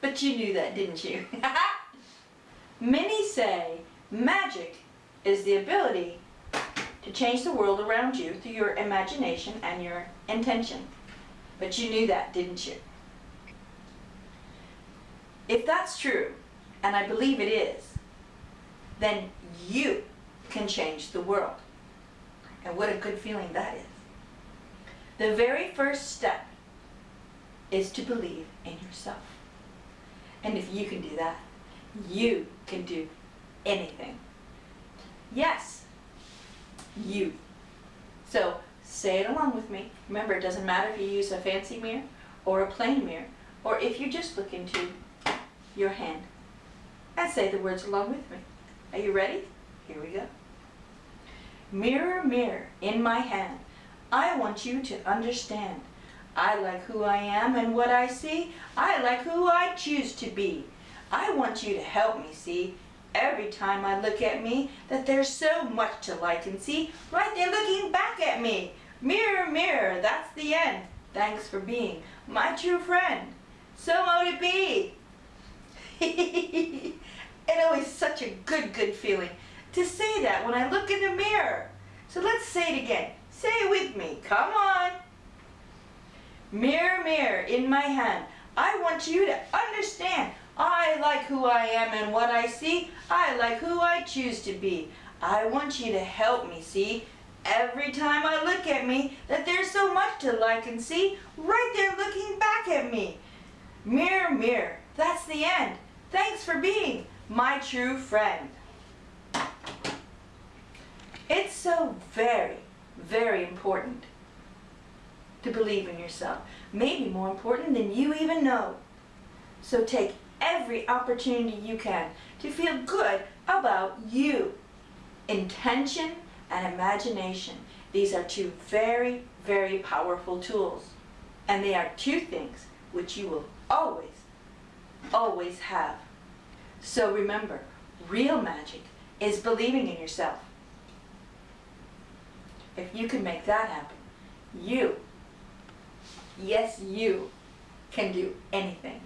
bet you knew that, didn't you? Many say magic is the ability to change the world around you through your imagination and your intention. But you knew that, didn't you? If that's true, and I believe it is, then you can change the world. And what a good feeling that is. The very first step is to believe in yourself. And if you can do that, you can do anything. Yes, you. So say it along with me. Remember, it doesn't matter if you use a fancy mirror or a plain mirror, or if you just look into your hand and say the words along with me. Are you ready? Here we go. Mirror, mirror in my hand, I want you to understand. I like who I am and what I see. I like who I choose to be. I want you to help me see every time I look at me that there's so much to like and see right there looking back at me. Mirror, mirror, that's the end. Thanks for being my true friend. So mote it be. it always such a good, good feeling to say that when I look in the mirror. So let's say it again. Say it with me. Come on. Mirror, mirror in my hand. I want you to understand I like who I am and what I see. I like who I choose to be. I want you to help me see every time I look at me that there's so much to like and see right there looking back at me. Mirror, mirror, that's the end. Thanks for being my true friend. It's so very, very important to believe in yourself. Maybe more important than you even know. So take every opportunity you can to feel good about you. Intention and imagination. These are two very, very powerful tools. And they are two things which you will always, always have. So remember, real magic is believing in yourself. If you can make that happen, you, yes you, can do anything.